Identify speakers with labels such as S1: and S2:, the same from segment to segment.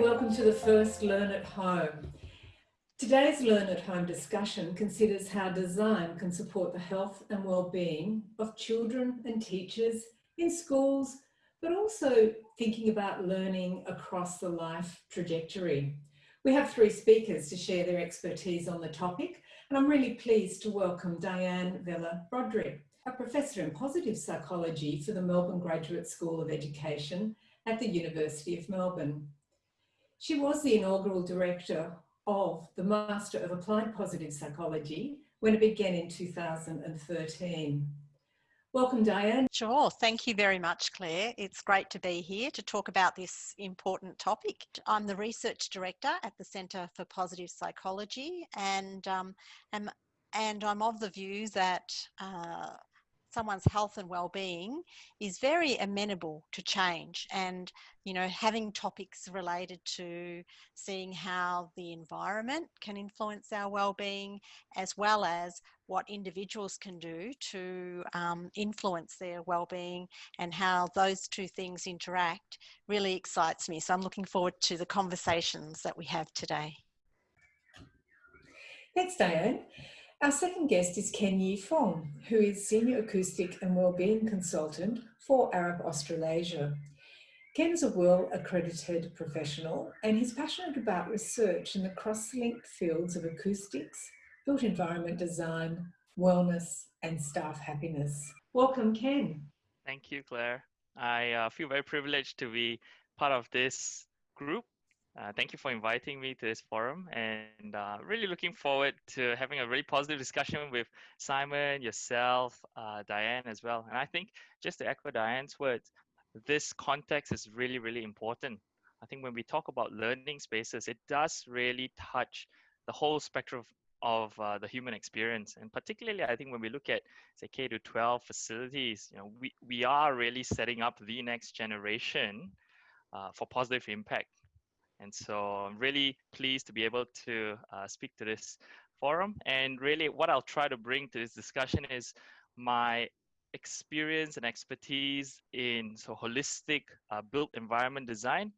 S1: Welcome to the first Learn at Home. Today's Learn at Home discussion considers how design can support the health and well-being of children and teachers in schools, but also thinking about learning across the life trajectory. We have three speakers to share their expertise on the topic, and I'm really pleased to welcome Diane Vella Brodrick, a professor in positive psychology for the Melbourne Graduate School of Education at the University of Melbourne. She was the inaugural director of the Master of Applied Positive Psychology when it began in 2013. Welcome, Diane.
S2: Sure. Thank you very much, Claire. It's great to be here to talk about this important topic. I'm the Research Director at the Centre for Positive Psychology and, um, am, and I'm of the view that uh, someone's health and well-being is very amenable to change. And you know having topics related to seeing how the environment can influence our well-being as well as what individuals can do to um, influence their well-being and how those two things interact really excites me. So i'm looking forward to the conversations that we have today.
S1: Thanks diane our second guest is Ken Yi Fong, who is Senior Acoustic and Wellbeing Consultant for Arup Australasia. Ken is a well-accredited professional and he's passionate about research in the cross-linked fields of acoustics, built environment design, wellness and staff happiness. Welcome, Ken.
S3: Thank you, Claire. I uh, feel very privileged to be part of this group uh, thank you for inviting me to this forum and uh, really looking forward to having a really positive discussion with Simon, yourself, uh, Diane as well. And I think just to echo Diane's words, this context is really, really important. I think when we talk about learning spaces, it does really touch the whole spectrum of, of uh, the human experience. And particularly, I think when we look at, say, K to 12 facilities, you know, we, we are really setting up the next generation uh, for positive impact and so I'm really pleased to be able to uh, speak to this forum. And really what I'll try to bring to this discussion is my experience and expertise in so holistic uh, built environment design,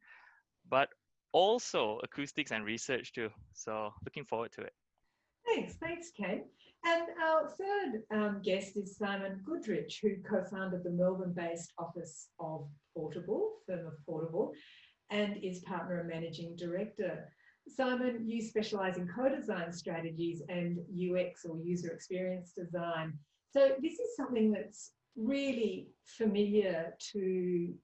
S3: but also acoustics and research too. So looking forward to it.
S1: Thanks, thanks, Ken. And our third um, guest is Simon Goodrich, who co-founded the Melbourne-based office of Portable, firm of Portable, and is partner and managing director. Simon, you specialize in co-design strategies and UX or user experience design. So this is something that's really familiar to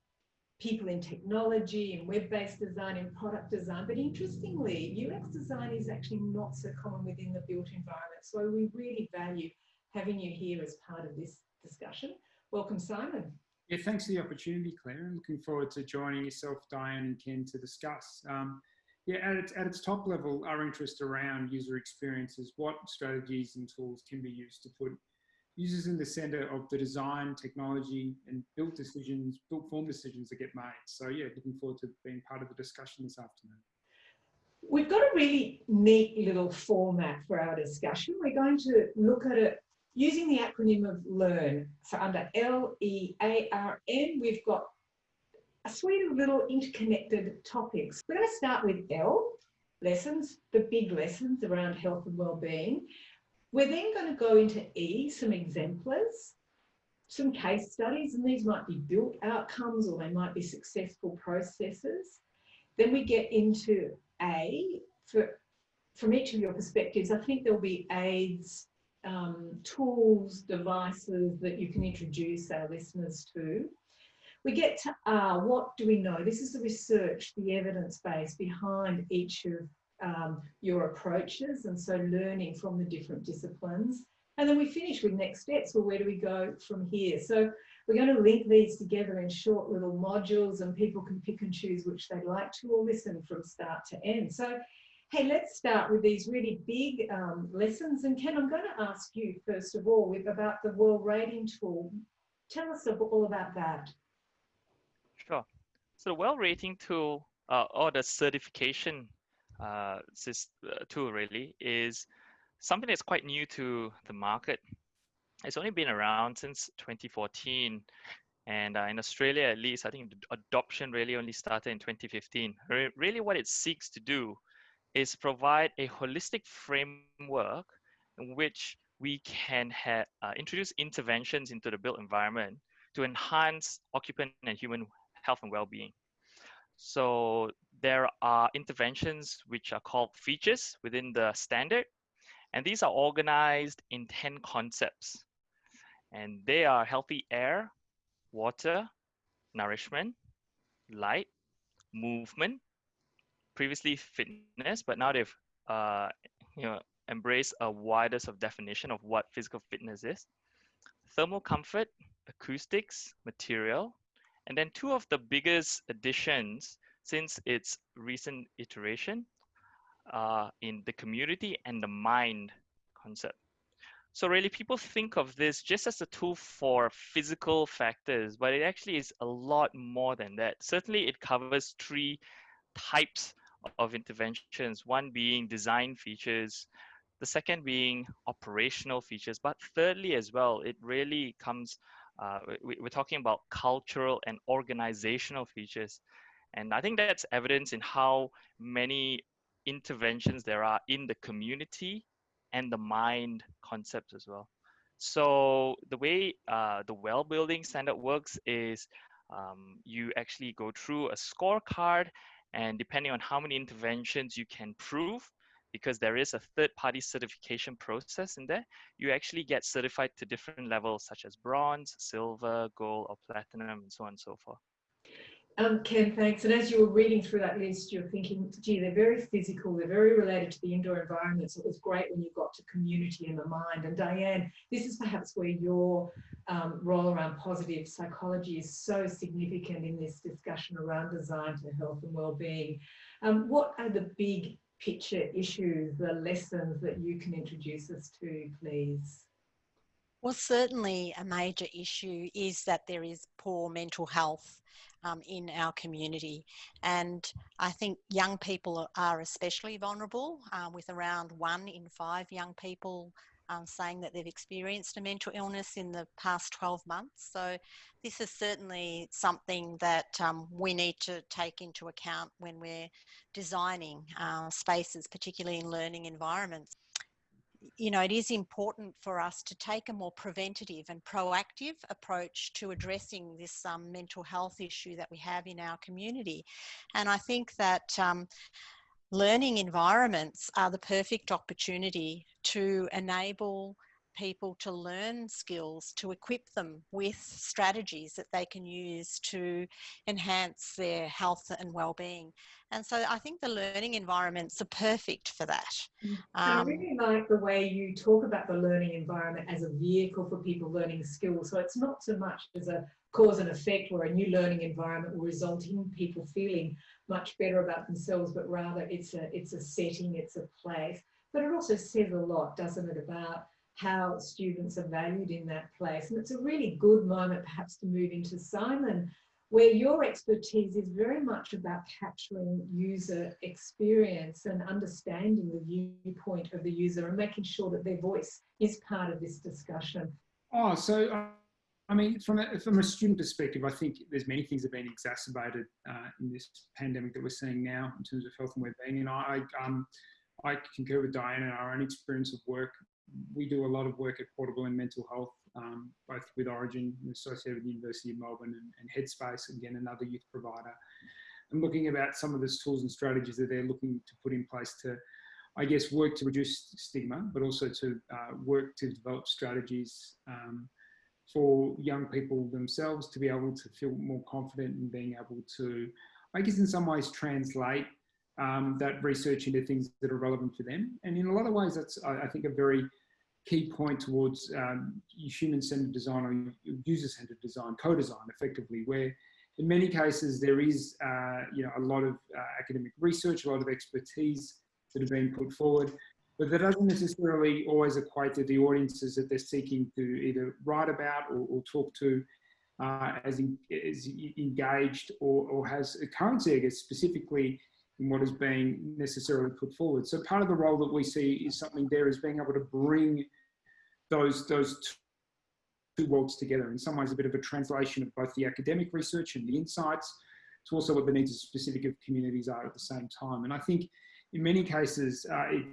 S1: people in technology and web-based design and product design. But interestingly, UX design is actually not so common within the built environment. So we really value having you here as part of this discussion. Welcome, Simon.
S4: Yeah, thanks for the opportunity, Claire. I'm looking forward to joining yourself, Diane and Ken to discuss. Um, yeah, at its, at its top level, our interest around user experiences, what strategies and tools can be used to put users in the center of the design, technology, and built decisions, built form decisions that get made. So yeah, looking forward to being part of the discussion this afternoon.
S1: We've got a really neat little format for our discussion. We're going to look at it using the acronym of LEARN. So under L-E-A-R-N, we've got a suite of little interconnected topics. We're going to start with L, lessons, the big lessons around health and well-being. We're then going to go into E, some exemplars, some case studies, and these might be built outcomes or they might be successful processes. Then we get into A, for, from each of your perspectives, I think there'll be aids, um, tools, devices that you can introduce our listeners to. We get to R, what do we know? This is the research, the evidence base behind each of um, your approaches and so learning from the different disciplines. And then we finish with next steps, well, where do we go from here? So we're going to link these together in short little modules and people can pick and choose which they'd like to or listen from start to end. So Hey, let's start with these really big um, lessons. And Ken, I'm going to ask you first of all about the WELL Rating Tool. Tell us all about that.
S3: Sure. So the WELL Rating Tool, uh, or the certification uh, uh, tool really, is something that's quite new to the market. It's only been around since 2014. And uh, in Australia, at least, I think the adoption really only started in 2015. Re really, what it seeks to do is provide a holistic framework in which we can have, uh, introduce interventions into the built environment to enhance occupant and human health and well-being. So there are interventions which are called features within the standard, and these are organized in 10 concepts. And they are healthy air, water, nourishment, light, movement, previously fitness, but now they've uh, you know embraced a widest of definition of what physical fitness is. Thermal comfort, acoustics, material, and then two of the biggest additions since its recent iteration uh, in the community and the mind concept. So really people think of this just as a tool for physical factors, but it actually is a lot more than that. Certainly it covers three types of interventions, one being design features, the second being operational features, but thirdly as well, it really comes, uh, we, we're talking about cultural and organizational features. And I think that's evidence in how many interventions there are in the community and the mind concepts as well. So the way uh, the well building standard works is um, you actually go through a scorecard and depending on how many interventions you can prove, because there is a third party certification process in there, you actually get certified to different levels such as bronze, silver, gold, or platinum, and so on and so forth.
S1: Um, Ken, thanks. And as you were reading through that list, you're thinking, gee, they're very physical, they're very related to the indoor environment. So it was great when you got to community and the mind. And Diane, this is perhaps where your um, role around positive psychology is so significant in this discussion around design to health and well-being. Um, what are the big picture issues, the lessons that you can introduce us to, please?
S2: Well, certainly a major issue is that there is poor mental health um, in our community. And I think young people are especially vulnerable, uh, with around one in five young people um, saying that they've experienced a mental illness in the past 12 months. So this is certainly something that um, we need to take into account when we're designing uh, spaces, particularly in learning environments you know, it is important for us to take a more preventative and proactive approach to addressing this um, mental health issue that we have in our community. And I think that um, learning environments are the perfect opportunity to enable people to learn skills, to equip them with strategies that they can use to enhance their health and well-being. And so I think the learning environments are perfect for that.
S1: Um, I really like the way you talk about the learning environment as a vehicle for people learning skills. So it's not so much as a cause and effect where a new learning environment will result in people feeling much better about themselves, but rather it's a, it's a setting, it's a place. But it also says a lot, doesn't it, about how students are valued in that place. And it's a really good moment perhaps to move into Simon, where your expertise is very much about capturing user experience and understanding the viewpoint of the user and making sure that their voice is part of this discussion.
S4: Oh, so uh, I mean, from a, from a student perspective, I think there's many things that have been exacerbated uh, in this pandemic that we're seeing now in terms of health and well-being. And I, um, I concur with Diana, our own experience of work we do a lot of work at Portable in mental health, um, both with Orygen, and associated with the University of Melbourne, and, and Headspace, again, another youth provider. And looking about some of the tools and strategies that they're looking to put in place to, I guess, work to reduce stigma, but also to uh, work to develop strategies um, for young people themselves to be able to feel more confident in being able to, I guess, in some ways, translate um, that research into things that are relevant for them. And in a lot of ways, that's, I, I think, a very key point towards um, human-centered design or user-centered design, co-design effectively, where in many cases there is uh, you know, a lot of uh, academic research, a lot of expertise that have been put forward, but that doesn't necessarily always equate to the audiences that they're seeking to either write about or, or talk to uh, as, in, as engaged or, or has a currency, I guess, specifically in what is being necessarily put forward. So part of the role that we see is something there is being able to bring those those two worlds together. In some ways, a bit of a translation of both the academic research and the insights to also what the needs of specific of communities are at the same time. And I think in many cases, uh, it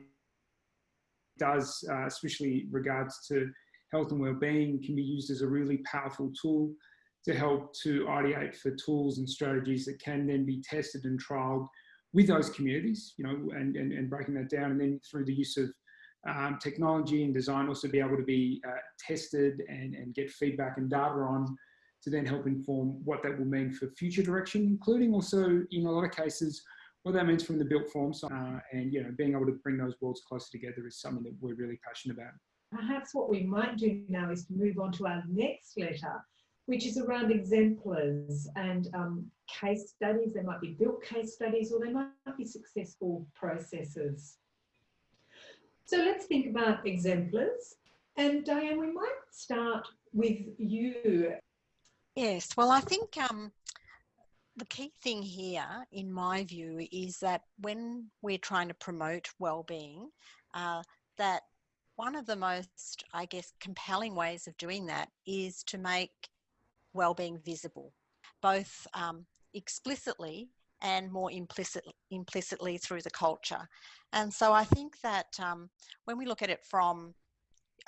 S4: does, uh, especially regards to health and well-being, can be used as a really powerful tool to help to ideate for tools and strategies that can then be tested and trialed with those communities, you know, and, and, and breaking that down. And then through the use of um, technology and design also be able to be uh, tested and, and get feedback and data on to then help inform what that will mean for future direction, including also in a lot of cases, what that means from the built form side. Uh, and, you know, being able to bring those worlds closer together is something that we're really passionate about.
S1: Perhaps what we might do now is to move on to our next letter, which is around exemplars and um, case studies. They might be built case studies or they might be successful processes. So let's think about exemplars. And Diane, we might start with you.
S2: Yes, well, I think um, the key thing here, in my view, is that when we're trying to promote well-being, uh, that one of the most, I guess, compelling ways of doing that is to make well-being visible, both um, explicitly and more implicit, implicitly through the culture. And so I think that um, when we look at it from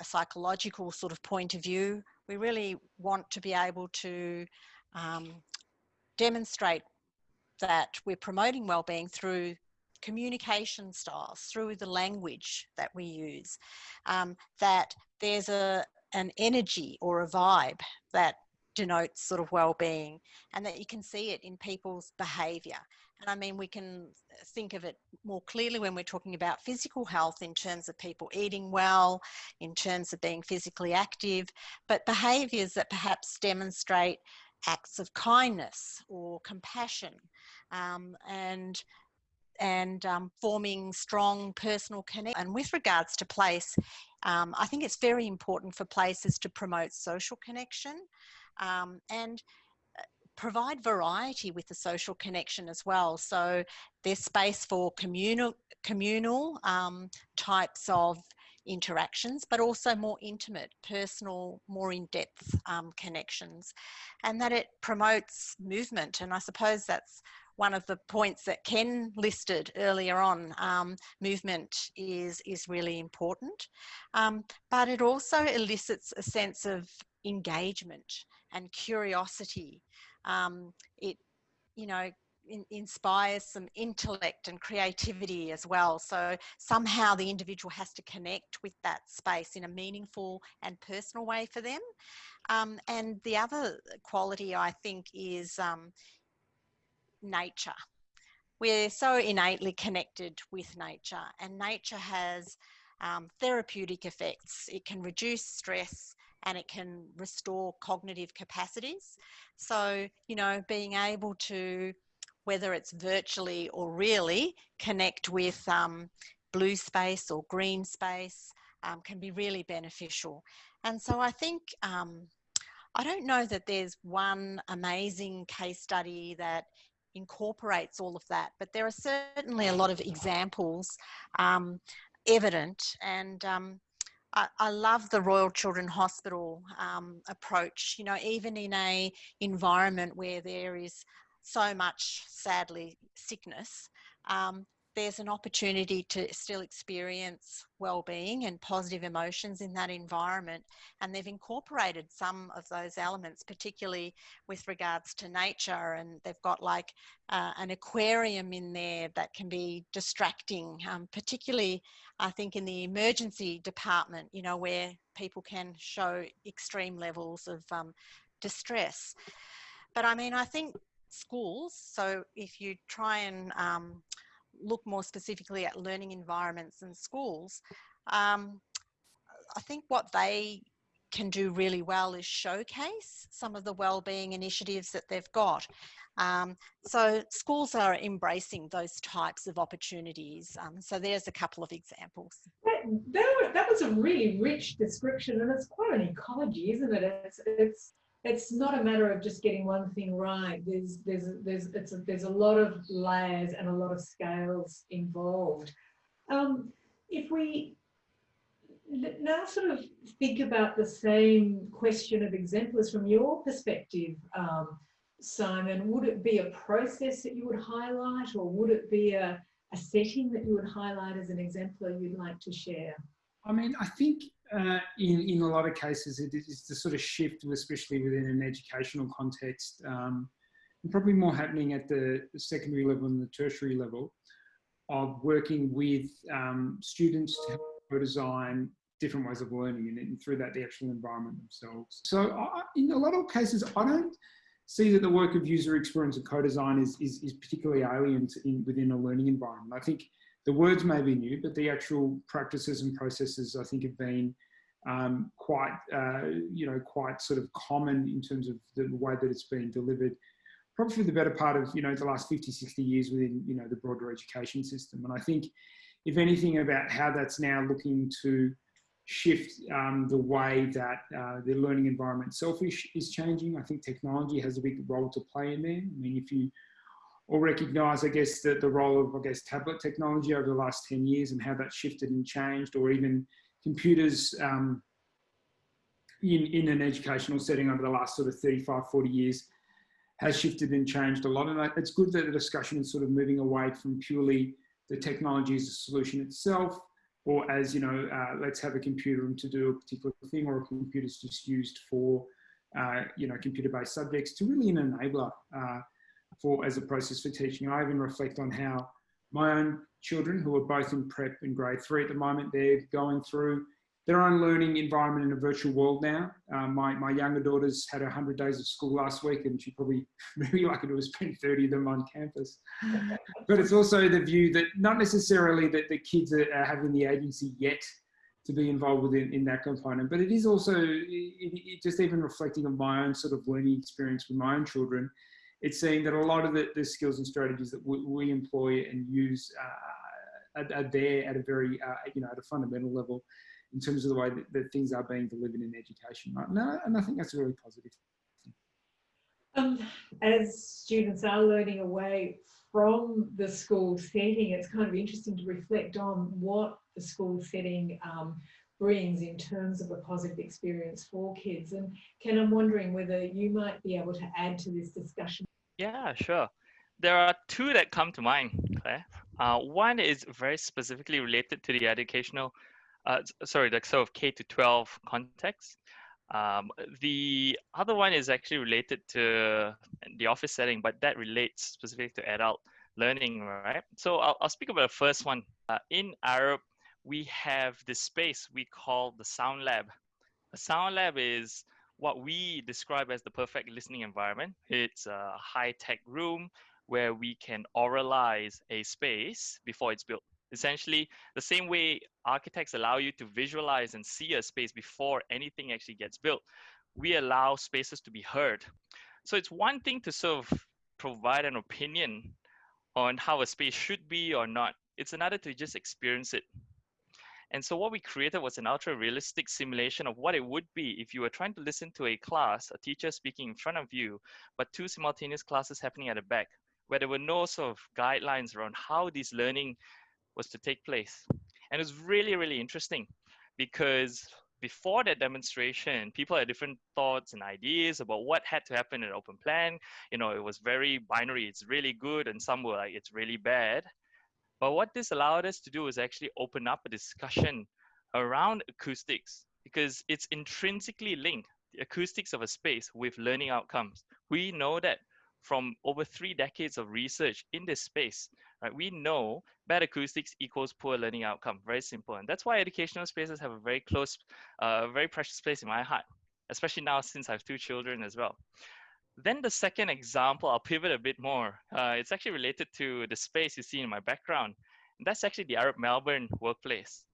S2: a psychological sort of point of view, we really want to be able to um, demonstrate that we're promoting well-being through communication styles, through the language that we use, um, that there's a an energy or a vibe that denotes sort of well-being and that you can see it in people's behavior and i mean we can think of it more clearly when we're talking about physical health in terms of people eating well in terms of being physically active but behaviors that perhaps demonstrate acts of kindness or compassion um, and and um, forming strong personal connection. And with regards to place, um, I think it's very important for places to promote social connection um, and uh, provide variety with the social connection as well. So there's space for communal, communal um, types of interactions, but also more intimate, personal, more in-depth um, connections. And that it promotes movement. And I suppose that's one of the points that Ken listed earlier on, um, movement is, is really important. Um, but it also elicits a sense of engagement and curiosity. Um, it, you know, in, inspires some intellect and creativity as well. So somehow the individual has to connect with that space in a meaningful and personal way for them. Um, and the other quality I think is um, nature. We're so innately connected with nature and nature has um, therapeutic effects. It can reduce stress, and it can restore cognitive capacities. So, you know, being able to, whether it's virtually or really, connect with um, blue space or green space um, can be really beneficial. And so I think, um, I don't know that there's one amazing case study that incorporates all of that, but there are certainly a lot of examples um, evident and um, I, I love the Royal Children Hospital um, approach. You know, even in a environment where there is so much, sadly, sickness, um, there's an opportunity to still experience well-being and positive emotions in that environment and they've incorporated some of those elements particularly with regards to nature and they've got like uh, an aquarium in there that can be distracting um, particularly i think in the emergency department you know where people can show extreme levels of um, distress. But i mean i think schools so if you try and um, look more specifically at learning environments and schools, um, I think what they can do really well is showcase some of the wellbeing initiatives that they've got. Um, so schools are embracing those types of opportunities. Um, so there's a couple of examples.
S1: That, that, that, was a really rich description and it's quite an ecology, isn't it? It's, it's it's not a matter of just getting one thing right. There's there's there's it's a, there's a lot of layers and a lot of scales involved. Um, if we now sort of think about the same question of exemplars from your perspective, um, Simon. Would it be a process that you would highlight or would it be a, a setting that you would highlight as an exemplar you'd like to share?
S4: I mean, I think uh, in, in a lot of cases, it is the sort of shift, especially within an educational context, um, probably more happening at the secondary level and the tertiary level of working with um, students to co design different ways of learning and, and, through that the actual environment themselves. So I, in a lot of cases, I don't see that the work of user experience and co-design is, is, is, particularly alien to in, within a learning environment. I think the words may be new, but the actual practices and processes I think have been um, quite, uh, you know, quite sort of common in terms of the way that it's been delivered probably for the better part of, you know, the last 50, 60 years within, you know, the broader education system. And I think if anything about how that's now looking to shift um, the way that uh, the learning environment itself is, is changing. I think technology has a big role to play in there. I mean, if you all recognize, I guess, the, the role of, I guess, tablet technology over the last 10 years and how that shifted and changed, or even computers um, in, in an educational setting over the last sort of 35, 40 years has shifted and changed a lot. And it's good that the discussion is sort of moving away from purely the technology as a solution itself, or as, you know, uh, let's have a computer room to do a particular thing, or a computer is just used for, uh, you know, computer-based subjects to really an enabler uh, for as a process for teaching. I even reflect on how my own children, who are both in prep and grade three at the moment, they're going through their own learning environment in a virtual world now. Um, my, my younger daughter's had 100 days of school last week and she probably really lucky to have spent 30 of them on campus. but it's also the view that not necessarily that the kids are, are having the agency yet to be involved within in that component, but it is also it, it just even reflecting on my own sort of learning experience with my own children. It's saying that a lot of the, the skills and strategies that we, we employ and use uh, are, are, there at a very, uh, you know, at a fundamental level in terms of the way that, that things are being delivered in education right now. And I think that's a really positive.
S1: Um, as students are learning away from the school setting, it's kind of interesting to reflect on what the school setting um, brings in terms of a positive experience for kids. And Ken, I'm wondering whether you might be able to add to this discussion.
S3: Yeah, sure. There are two that come to mind, Claire. Uh, one is very specifically related to the educational uh, sorry, the sort of K to 12 context. Um, the other one is actually related to the office setting, but that relates specifically to adult learning, right? So I'll, I'll speak about the first one. Uh, in Arup, we have this space we call the Sound Lab. A Sound Lab is what we describe as the perfect listening environment. It's a high-tech room where we can auralize a space before it's built. Essentially the same way architects allow you to visualize and see a space before anything actually gets built we allow spaces to be heard. So it's one thing to sort of provide an opinion on how a space should be or not. It's another to just experience it and so what we created was an ultra realistic simulation of what it would be if you were trying to listen to a class, a teacher speaking in front of you, but two simultaneous classes happening at the back, where there were no sort of guidelines around how this learning was to take place. And it was really, really interesting because before that demonstration, people had different thoughts and ideas about what had to happen in open plan. You know, it was very binary. It's really good, and some were like, it's really bad. But what this allowed us to do is actually open up a discussion around acoustics because it's intrinsically linked, the acoustics of a space with learning outcomes. We know that from over three decades of research in this space, right? We know bad acoustics equals poor learning outcome. Very simple. And that's why educational spaces have a very close, uh, very precious place in my heart, especially now since I have two children as well. Then the second example, I'll pivot a bit more. Uh, it's actually related to the space you see in my background. And that's actually the Arup Melbourne workplace.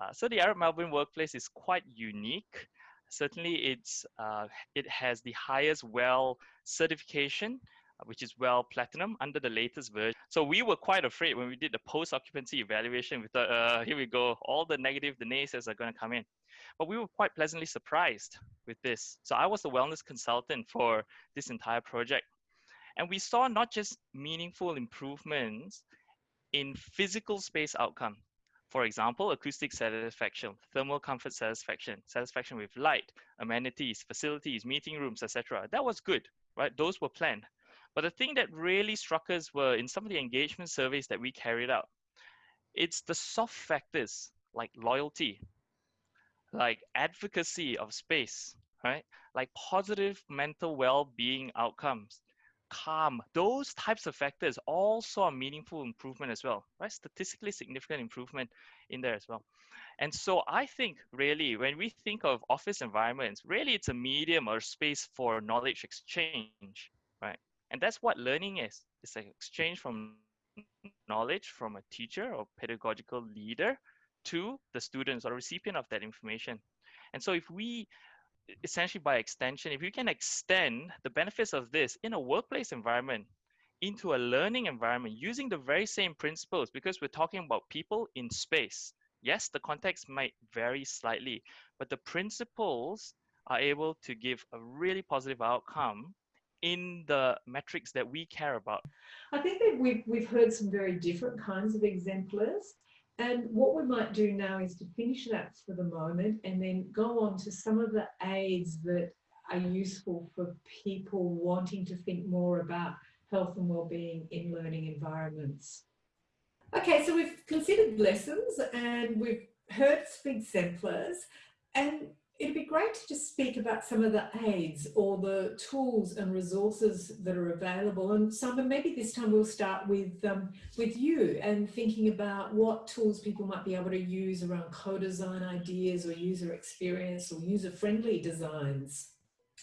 S3: Uh, so the Arup Melbourne workplace is quite unique. Certainly it's, uh, it has the highest WELL certification which is WELL Platinum under the latest version. So we were quite afraid when we did the post-occupancy evaluation. We thought, uh, here we go, all the negative, the naysayers are going to come in. But we were quite pleasantly surprised with this. So I was the wellness consultant for this entire project. And we saw not just meaningful improvements in physical space outcome. For example, acoustic satisfaction, thermal comfort satisfaction, satisfaction with light, amenities, facilities, meeting rooms, etc. That was good, right? Those were planned. But the thing that really struck us were in some of the engagement surveys that we carried out, it's the soft factors like loyalty, like advocacy of space, right? Like positive mental well-being outcomes, calm, those types of factors all saw a meaningful improvement as well, right? Statistically significant improvement in there as well. And so I think really when we think of office environments, really it's a medium or space for knowledge exchange, right? And that's what learning is. It's an exchange from knowledge from a teacher or pedagogical leader to the students or recipient of that information. And so if we essentially by extension, if you can extend the benefits of this in a workplace environment into a learning environment using the very same principles, because we're talking about people in space. Yes, the context might vary slightly, but the principles are able to give a really positive outcome in the metrics that we care about.
S1: I think that we've, we've heard some very different kinds of exemplars. And what we might do now is to finish that for the moment and then go on to some of the aids that are useful for people wanting to think more about health and well-being in learning environments. Okay, so we've considered lessons and we've heard some exemplars and it'd be great to just speak about some of the aids or the tools and resources that are available. And Simon, maybe this time we'll start with, um, with you and thinking about what tools people might be able to use around co-design ideas or user experience or user-friendly designs.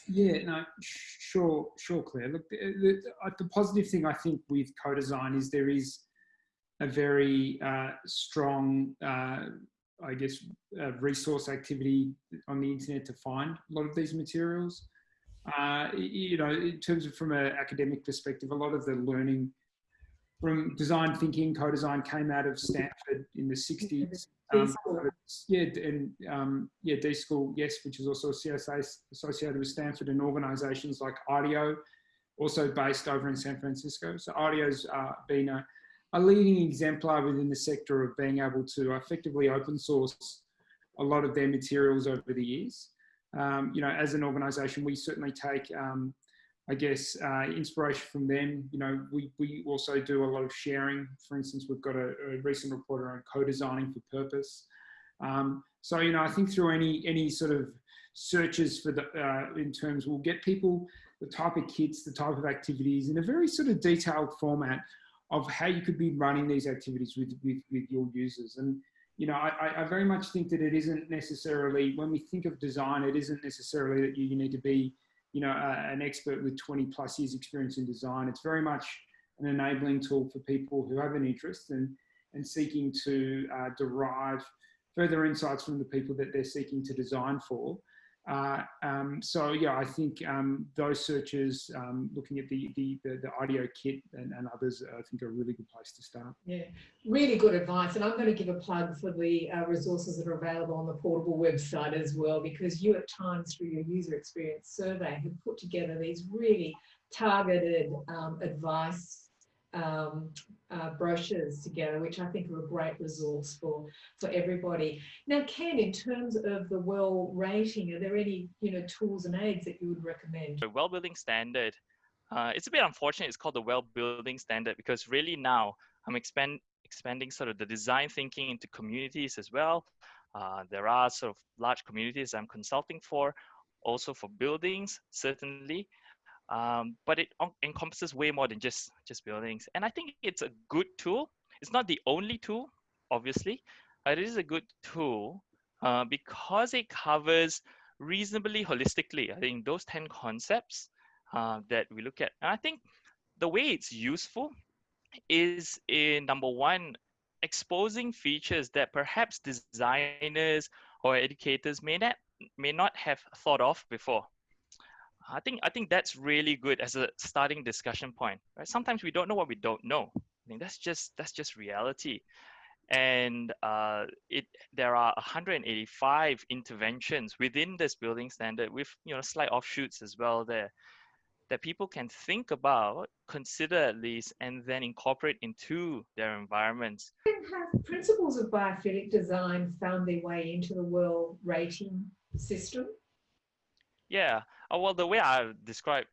S4: Yeah, no, sure, sure, Claire. Look, the, the, the positive thing I think with co-design is there is a very uh, strong uh, I guess, uh, resource activity on the internet to find a lot of these materials. Uh, you know, in terms of from an academic perspective, a lot of the learning from design thinking, co-design came out of Stanford in the 60s. Um, yeah, and um, yeah, D School, yes, which is also CSA associated with Stanford and organizations like IDEO, also based over in San Francisco. So IDEO's uh, been a, a leading exemplar within the sector of being able to effectively open source a lot of their materials over the years. Um, you know, as an organisation, we certainly take, um, I guess, uh, inspiration from them. You know, we, we also do a lot of sharing. For instance, we've got a, a recent report around co-designing for purpose. Um, so, you know, I think through any any sort of searches for the uh, in terms, we'll get people the type of kits, the type of activities in a very sort of detailed format of how you could be running these activities with, with, with your users. And, you know, I, I very much think that it isn't necessarily, when we think of design, it isn't necessarily that you, you need to be, you know, uh, an expert with 20 plus years experience in design. It's very much an enabling tool for people who have an interest and, and seeking to uh, derive further insights from the people that they're seeking to design for. Uh, um, so yeah, I think um, those searches, um, looking at the, the, the, the kit and, and, others, I think are a really good place to start.
S1: Yeah, really good advice. And I'm going to give a plug for the uh, resources that are available on the portable website as well, because you at times through your user experience survey have put together these really targeted um, advice um, uh, brochures together, which I think are a great resource for, for everybody. Now, Ken, in terms of the well rating, are there any you know tools and aids that you would recommend?
S3: The well building standard, uh, it's a bit unfortunate it's called the well building standard because really now I'm expand, expanding sort of the design thinking into communities as well. Uh, there are sort of large communities I'm consulting for, also for buildings, certainly um, but it encompasses way more than just just buildings. And i think it's a good tool. It's not the only tool obviously but it is a good tool uh, because it covers reasonably holistically i think those 10 concepts uh, that we look at. And i think the way it's useful is in number one exposing features that perhaps designers or educators may not may not have thought of before I think I think that's really good as a starting discussion point. Right? Sometimes we don't know what we don't know. I mean that's just that's just reality. And uh, it there are 185 interventions within this building standard with you know slight offshoots as well there. that people can think about, consider at least, and then incorporate into their environments.
S1: Have principles of biophilic design found their way into the world rating system?
S3: Yeah, uh, well, the way I describe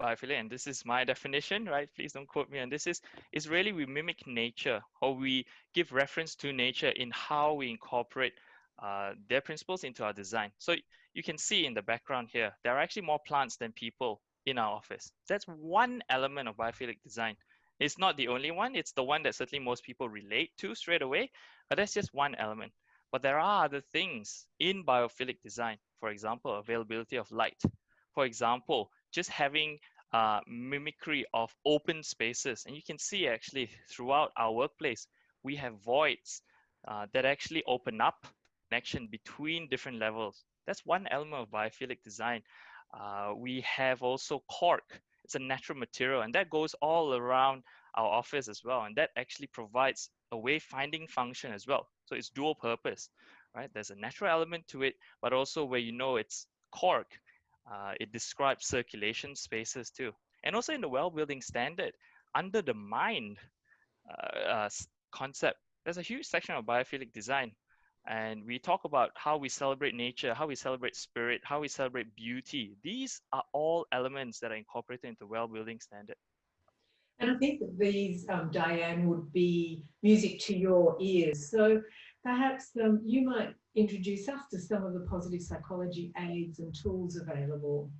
S3: biophilic, and this is my definition, right? Please don't quote me on this. Is is really we mimic nature, or we give reference to nature in how we incorporate uh, their principles into our design. So you can see in the background here, there are actually more plants than people in our office. That's one element of biophilic design. It's not the only one. It's the one that certainly most people relate to straight away, but that's just one element. But there are other things in biophilic design. For example, availability of light. For example, just having uh, mimicry of open spaces. And you can see actually throughout our workplace, we have voids uh, that actually open up connection between different levels. That's one element of biophilic design. Uh, we have also cork. It's a natural material and that goes all around our office as well. And that actually provides a wayfinding function as well. So it's dual purpose, right? There's a natural element to it, but also where you know it's cork, uh, it describes circulation spaces too. And also in the well building standard, under the mind uh, uh, concept, there's a huge section of biophilic design and we talk about how we celebrate nature, how we celebrate spirit, how we celebrate beauty. These are all elements that are incorporated into well-building standard.
S1: And I think that these, um, Diane, would be music to your ears. So perhaps um, you might introduce us to some of the positive psychology aids and tools available.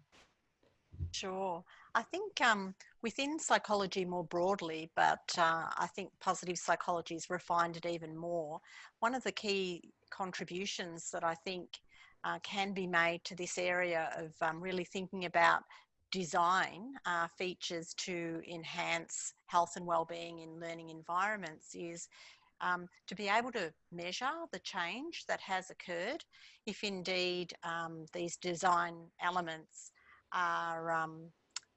S2: Sure. I think um, within psychology more broadly, but uh, I think positive psychology has refined it even more. One of the key contributions that I think uh, can be made to this area of um, really thinking about design uh, features to enhance health and well-being in learning environments is um, to be able to measure the change that has occurred. If indeed um, these design elements are um,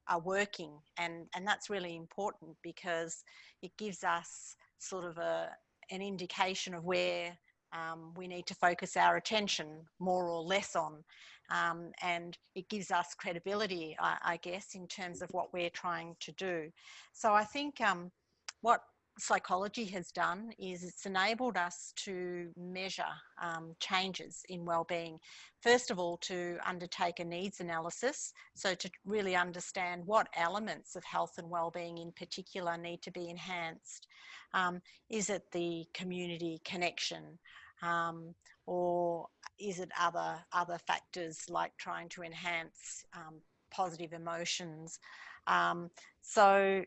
S2: are working and and that's really important because it gives us sort of a an indication of where um, we need to focus our attention more or less on um, and it gives us credibility I, I, guess in terms of what we're trying to do so I think um, what psychology has done is it's enabled us to measure um, changes in well-being. First of all, to undertake a needs analysis, so to really understand what elements of health and well-being in particular need to be enhanced. Um, is it the community connection? Um, or is it other other factors like trying to enhance um, positive emotions? Um, so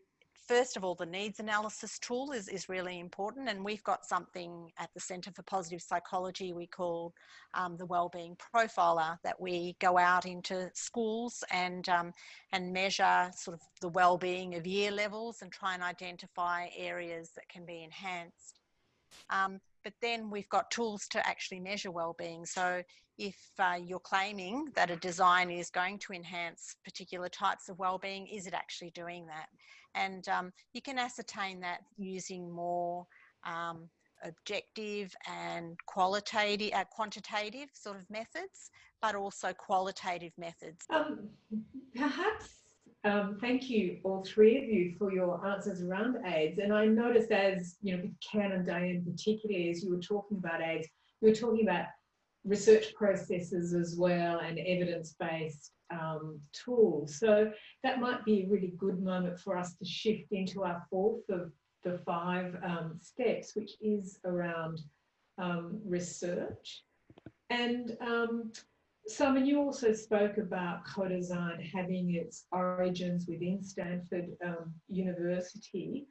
S2: first of all, the needs analysis tool is, is really important. And we've got something at the Centre for Positive Psychology we call um, the Wellbeing Profiler that we go out into schools and, um, and measure sort of the well-being of year levels and try and identify areas that can be enhanced. Um, but then we've got tools to actually measure well-being. So if uh, you're claiming that a design is going to enhance particular types of well-being, is it actually doing that? And um, you can ascertain that using more um, objective and qualitative, uh, quantitative sort of methods, but also qualitative methods.
S1: Um, perhaps, um, thank you all three of you for your answers around aids. And I noticed as, you know, with Ken and Diane particularly, as you were talking about aids, you were talking about research processes as well and evidence-based um, tools. So that might be a really good moment for us to shift into our fourth of the five um, steps, which is around um, research. And um, Simon, you also spoke about co-design having its origins within Stanford um, University.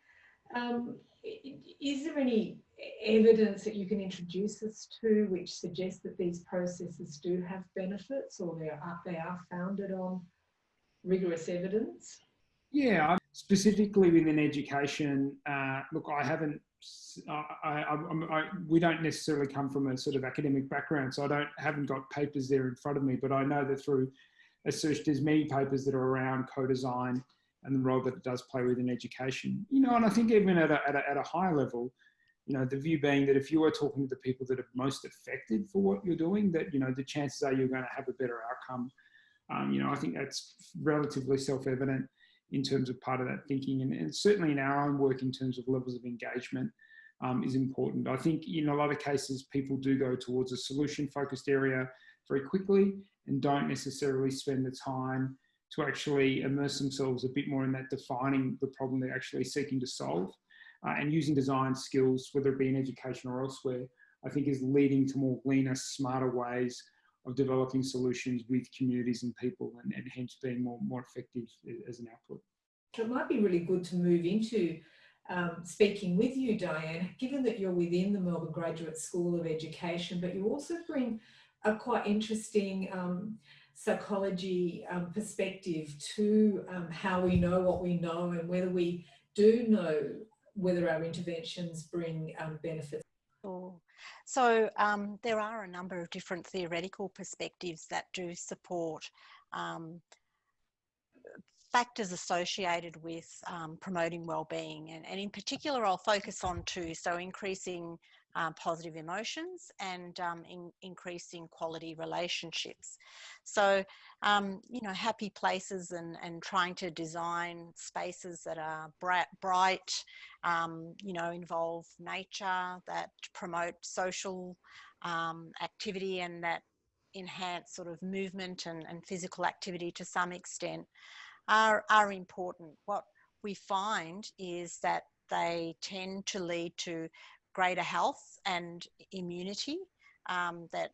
S1: Um, is there any evidence that you can introduce us to which suggests that these processes do have benefits or they are, they are founded on rigorous evidence?
S4: Yeah, specifically within education, uh, look, I haven't, I, I, I, we don't necessarily come from a sort of academic background, so I don't haven't got papers there in front of me, but I know that through a search, there's many papers that are around co-design and the role that it does play within education. You know, and I think even at a, at a, at a high level, you know, the view being that if you are talking to the people that are most affected for what you're doing, that, you know, the chances are you're going to have a better outcome Um, you know, I think that's relatively self-evident in terms of part of that thinking, and, and certainly in our own work in terms of levels of engagement um, is important. I think in a lot of cases, people do go towards a solution-focused area very quickly and don't necessarily spend the time to actually immerse themselves a bit more in that defining the problem they're actually seeking to solve uh, and using design skills, whether it be in education or elsewhere, I think is leading to more leaner, smarter ways of developing solutions with communities and people and, and hence being more, more effective as an output.
S1: It might be really good to move into um, speaking with you, Diane, given that you're within the Melbourne Graduate School of Education, but you also bring a quite interesting um, psychology um, perspective to um, how we know what we know and whether we do know whether our interventions bring um, benefits.
S2: So um, there are a number of different theoretical perspectives that do support um, factors associated with um, promoting well-being. And, and in particular I'll focus on two so increasing um, positive emotions and um, in, increasing quality relationships. So, um, you know, happy places and, and trying to design spaces that are bright, bright um, you know, involve nature, that promote social um, activity and that enhance sort of movement and, and physical activity to some extent are, are important. What we find is that they tend to lead to greater health and immunity um, that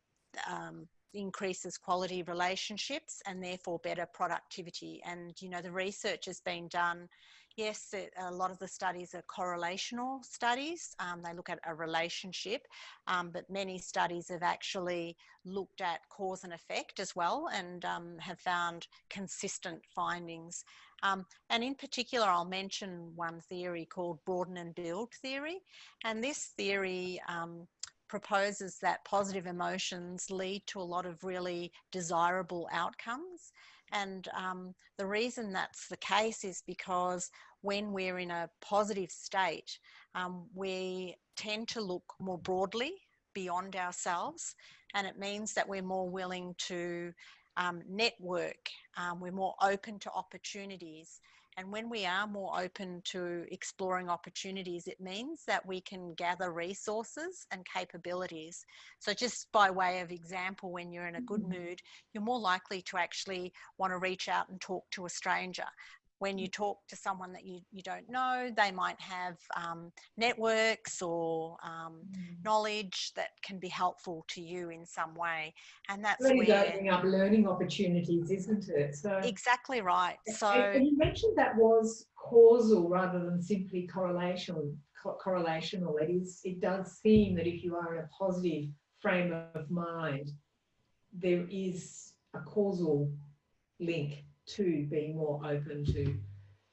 S2: um, increases quality relationships and therefore better productivity. And, you know, the research has been done. Yes, it, a lot of the studies are correlational studies. Um, they look at a relationship, um, but many studies have actually looked at cause and effect as well and um, have found consistent findings. Um, and in particular, I'll mention one theory called broaden and build theory. And this theory um, proposes that positive emotions lead to a lot of really desirable outcomes. And um, the reason that's the case is because when we're in a positive state, um, we tend to look more broadly beyond ourselves. And it means that we're more willing to um, network, um, we're more open to opportunities. And when we are more open to exploring opportunities, it means that we can gather resources and capabilities. So, just by way of example, when you're in a good mm-hmm. mood, you're more likely to actually want to reach out and talk to a stranger when you talk to someone that you, you don't know, they might have um, networks or um, mm. knowledge that can be helpful to you in some way. And that's
S1: really where, opening up learning opportunities, isn't it?
S2: So exactly right. So
S1: and you mentioned that was causal rather than simply correlation. Co correlational. It is. It does seem that if you are in a positive frame of mind, there is a causal link to being more open to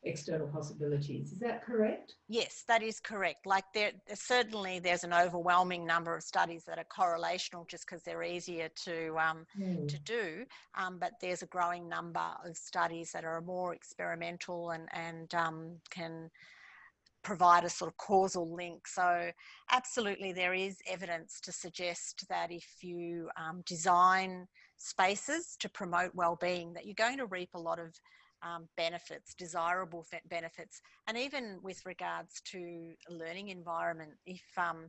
S1: external possibilities. Is that correct?
S2: Yes, that is correct. Like there, certainly there's an overwhelming number of studies that are correlational just because they're easier to um, mm. to do. Um, but there's a growing number of studies that are more experimental and and um, can provide a sort of causal link. So absolutely there is evidence to suggest that if you um, design spaces to promote well-being that you're going to reap a lot of um, benefits, desirable benefits, and even with regards to learning environment, if um,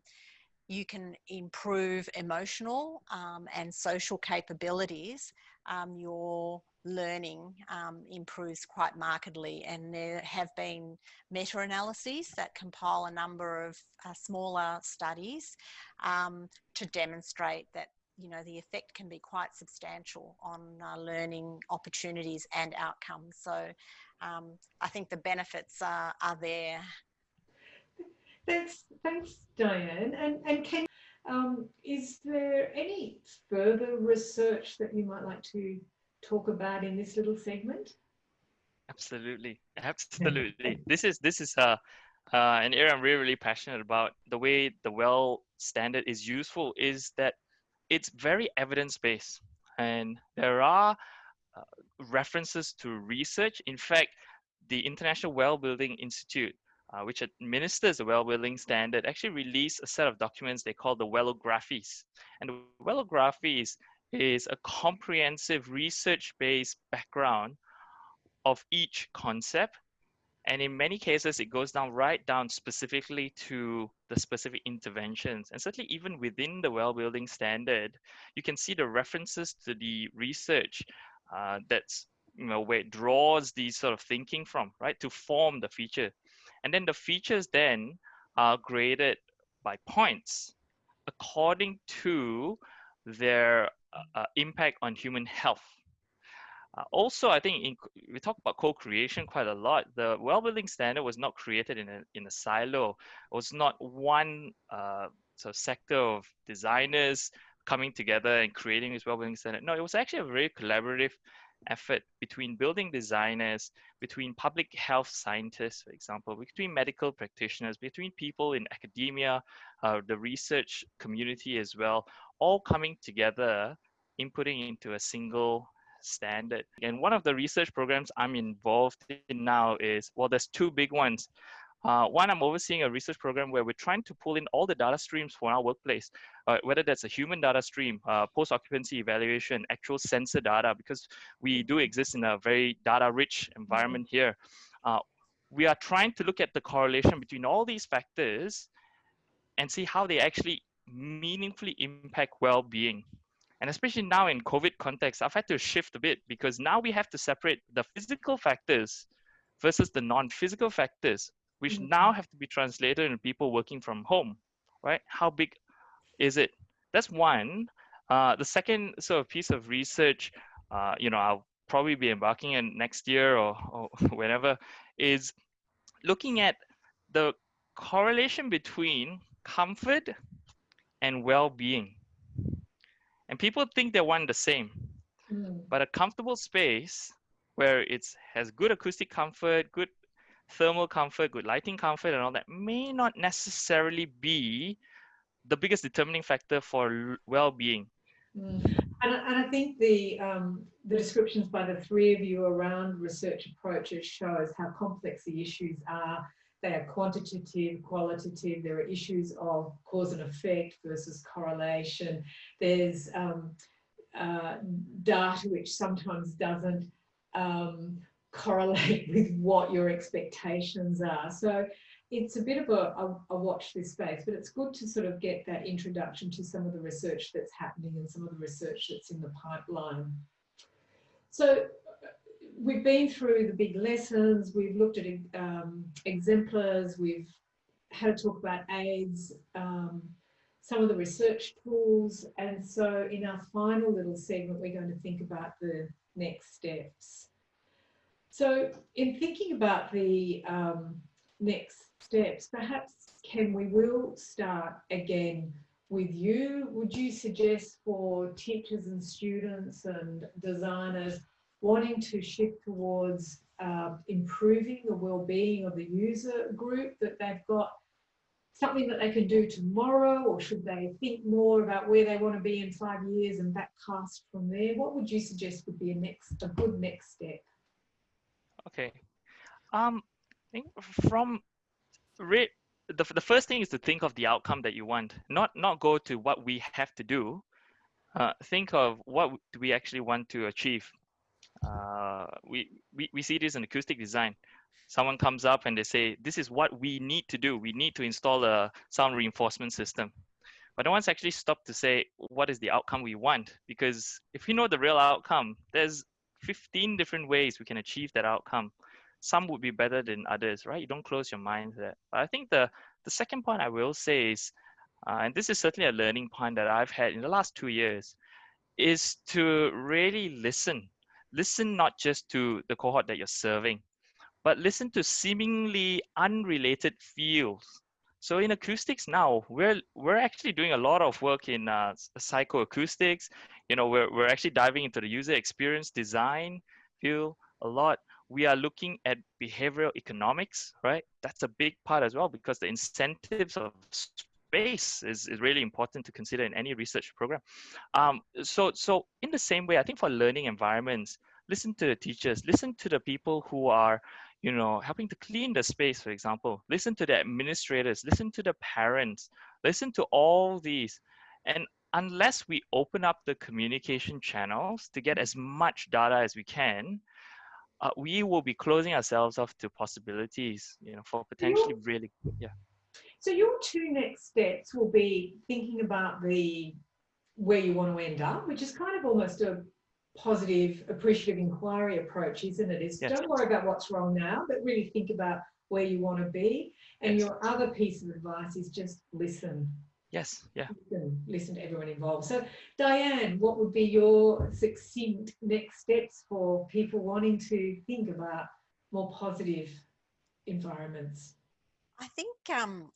S2: you can improve emotional um, and social capabilities, um, your learning um, improves quite markedly. And there have been meta-analyses that compile a number of uh, smaller studies um, to demonstrate that you know the effect can be quite substantial on uh, learning opportunities and outcomes so um, I think the benefits are, are there.
S1: Thanks, thanks Diane. And, and can, um, is there any further research that you might like to talk about in this little segment?
S3: Absolutely, absolutely. this is this is uh, uh, an area I'm really really passionate about. The way the well standard is useful is that it's very evidence based, and there are uh, references to research. In fact, the International Well Building Institute, uh, which administers the well building standard, actually released a set of documents they call the Wellographies. And the Wellographies is a comprehensive research-based background of each concept. And in many cases, it goes down right down specifically to the specific interventions. And certainly even within the well building standard, you can see the references to the research uh, that's, you know, where it draws these sort of thinking from, right, to form the feature. And then the features then are graded by points according to their uh, uh, impact on human health. Uh, also, I think in, we talk about co-creation quite a lot. The well-building standard was not created in a, in a silo. It was not one uh, sort of sector of designers coming together and creating this well-building standard. No, it was actually a very collaborative effort between building designers, between public health scientists, for example, between medical practitioners, between people in academia, uh, the research community as well, all coming together, inputting into a single standard. And one of the research programs I'm involved in now is, well, there's two big ones. Uh, one, I'm overseeing a research program where we're trying to pull in all the data streams for our workplace, uh, whether that's a human data stream, uh, post-occupancy evaluation, actual sensor data, because we do exist in a very data-rich environment here. Uh, we are trying to look at the correlation between all these factors and see how they actually meaningfully impact well-being. And especially now in COVID context, I've had to shift a bit because now we have to separate the physical factors versus the non-physical factors which mm-hmm. now have to be translated in people working from home, right? How big is it? That's one. Uh, the second sort of piece of research, uh, you know, I'll probably be embarking in next year or, or whenever, is looking at the correlation between comfort and well-being. And people think they're one the same, mm. but a comfortable space where it has good acoustic comfort, good thermal comfort, good lighting comfort, and all that may not necessarily be the biggest determining factor for well-being.
S1: Mm. And, and, I think the um, the descriptions by the three of you around research approaches shows how complex the issues are. They are quantitative, qualitative. There are issues of cause and effect versus correlation. There's um, uh, data which sometimes doesn't um, correlate with what your expectations are. So it's a bit of a, a, a, watch this space, but it's good to sort of get that introduction to some of the research that's happening and some of the research that's in the pipeline. So we've been through the big lessons, we've looked at um, exemplars, we've had to talk about aids, um, some of the research tools, and so in our final little segment, we're going to think about the next steps. So in thinking about the um, next steps, perhaps Ken, we will start again with you. Would you suggest for teachers and students and designers wanting to shift towards uh, improving the well-being of the user group that they've got something that they can do tomorrow or should they think more about where they want to be in five years and backcast from there? What would you suggest would be a next a good next step?
S3: Okay. Um, I think from the, the first thing is to think of the outcome that you want, not not go to what we have to do. Uh, think of what do we actually want to achieve. Uh, we, we, we see this in acoustic design. Someone comes up and they say, this is what we need to do. We need to install a sound reinforcement system. But no one's actually stopped to say, what is the outcome we want? Because if we know the real outcome, there's 15 different ways we can achieve that outcome. Some would be better than others, right? You don't close your mind to that. But I think the, the second point I will say is, uh, and this is certainly a learning point that I've had in the last two years, is to really listen. Listen not just to the cohort that you're serving, but listen to seemingly unrelated fields. So in acoustics now, we're we're actually doing a lot of work in uh, psychoacoustics, you know, we're, we're actually diving into the user experience design field a lot. We are looking at behavioral economics, right? That's a big part as well because the incentives of space is, is really important to consider in any research program. Um, so, so in the same way, I think for learning environments, listen to the teachers, listen to the people who are, you know, helping to clean the space, for example, listen to the administrators, listen to the parents, listen to all these. And unless we open up the communication channels to get as much data as we can, uh, we will be closing ourselves off to possibilities, you know, for potentially really, yeah.
S1: So your two next steps will be thinking about the where you want to end up, which is kind of almost a positive, appreciative inquiry approach, isn't it? Is
S3: Yes.
S1: don't worry about what's wrong now, but really think about where you want to be. And
S3: Yes.
S1: your other piece of advice is just listen,
S3: Yes, yeah.
S1: listen, listen to everyone involved. So Diane, what would be your succinct next steps for people wanting to think about more positive environments?
S2: I think um,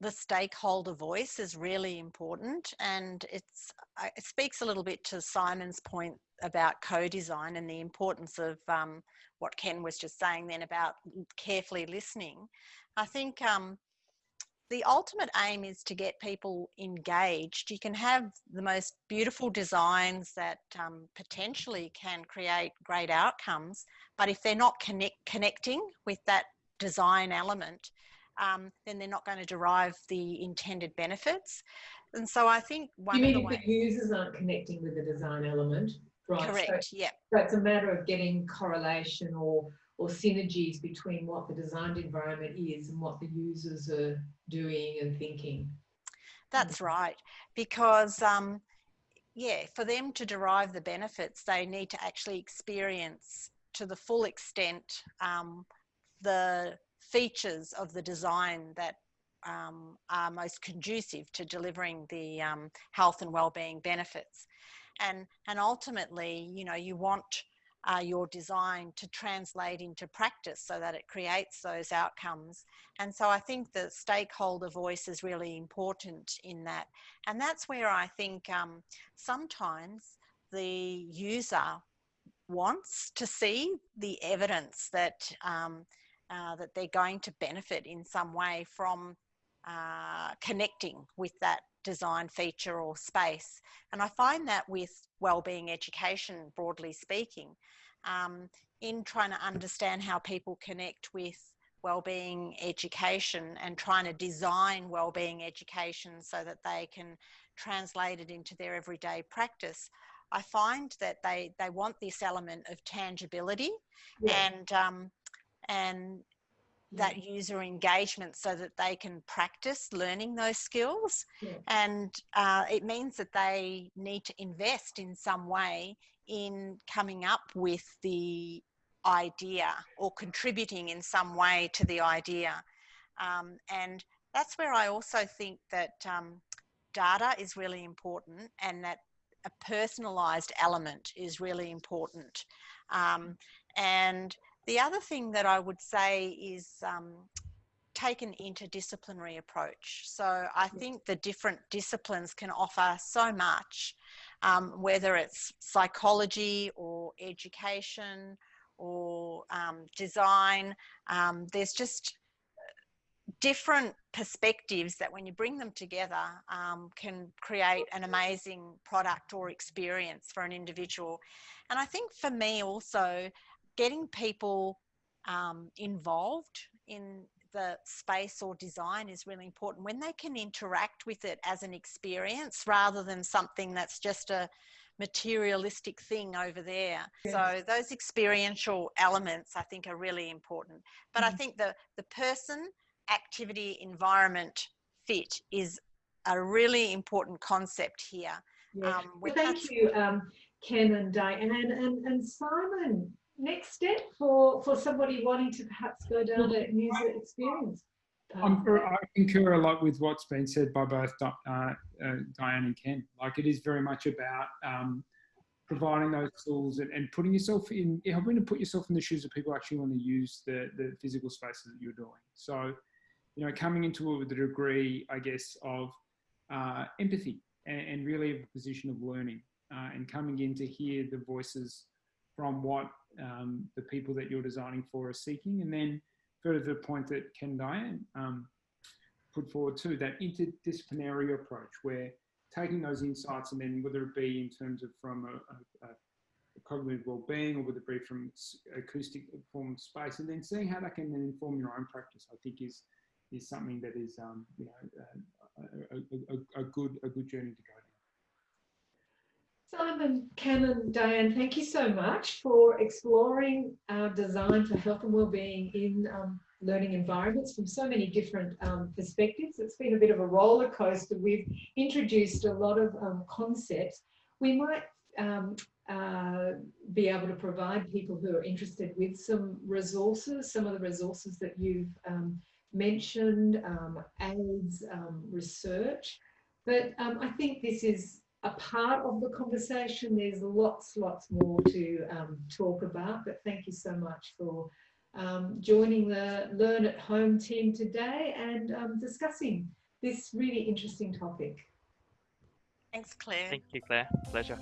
S2: the stakeholder voice is really important, and it's it speaks a little bit to Simon's point about co-design and the importance of um, what Ken was just saying then about carefully listening. I think um, the ultimate aim is to get people engaged. You can have the most beautiful designs that um, potentially can create great outcomes, but if they're not connect, connecting with that design element, um, then they're not going to derive the intended benefits. And so I think one
S1: you
S2: of
S1: mean
S2: the
S1: if
S2: ways,
S1: the users aren't connecting with the design element? Right. so-
S2: correct, yeah,
S1: So it's a matter of getting correlation or or synergies between what the designed environment is and what the users are doing and thinking.
S2: that's right. Because um, yeah, for them to derive the benefits, they need to actually experience to the full extent um, the features of the design that um, are most conducive to delivering the um, health and well-being benefits. And, and ultimately, you know, you want uh, your design to translate into practice so that it creates those outcomes. And so I think the stakeholder voice is really important in that. And that's where I think um, sometimes the user wants to see the evidence that um, uh, that they're going to benefit in some way from uh, connecting with that design feature or space. And I find that with wellbeing education, broadly speaking, um, in trying to understand how people connect with wellbeing education and trying to design wellbeing education so that they can translate it into their everyday practice. I find that they, they want this element of tangibility
S1: Yeah.
S2: and um, and that user engagement so that they can practice learning those skills.
S1: Yeah.
S2: and uh, it means that they need to invest in some way in coming up with the idea or contributing in some way to the idea. Um, and that's where i also think that um, data is really important and that a personalized element is really important. Um, and the other thing that I would say is um, take an interdisciplinary approach. So I think the different disciplines can offer so much, um, whether it's psychology or education or um, design. Um, there's just different perspectives that when you bring them together um, can create an amazing product or experience for an individual. And I think for me also, getting people um, involved in the space or design is really important when they can interact with it as an experience rather than something that's just a materialistic thing over there.
S1: Yes.
S2: So those experiential elements I think are really important. But I
S1: Mhm.
S2: think the the person activity environment fit is a really important concept here.
S1: Yeah.
S2: Um,
S1: Well, thank you, um, Ken and Diane and, and, and Simon. Next step for, for somebody wanting to perhaps go down a user experience.
S4: I'm. I concur a lot with what's been said by both uh, uh, Diane and Ken. Like it is very much about um, providing those tools and, and putting yourself in, helping to put yourself in the shoes of people actually want to use the, the physical spaces that you're doing. So, you know, coming into it with a degree, I guess, of uh, empathy and, and really a position of learning uh, and coming in to hear the voices from what um, the people that you're designing for are seeking. And then further to the point that Ken Diane um, put forward too, that interdisciplinary approach where taking those insights and then whether it be in terms of from a, a, a cognitive well-being or whether it be from acoustic form of space and then seeing how that can then inform your own practice, I think is is something that is um, you know uh, a, a, a, good a good journey to go.
S1: Simon, Canon, Diane, thank you so much for exploring our design for health and wellbeing in um, learning environments from so many different um, perspectives. It's been a bit of a roller coaster. We've introduced a lot of um, concepts. We might um, uh, be able to provide people who are interested with some resources, some of the resources that you've um, mentioned, um, aids, research. But I think this is a part of the conversation. There's lots, lots more to um, talk about, but thank you so much for um, joining the Learn at Home team today and um, discussing this really interesting topic.
S2: Thanks, Claire.
S3: Thank you, Claire. Pleasure.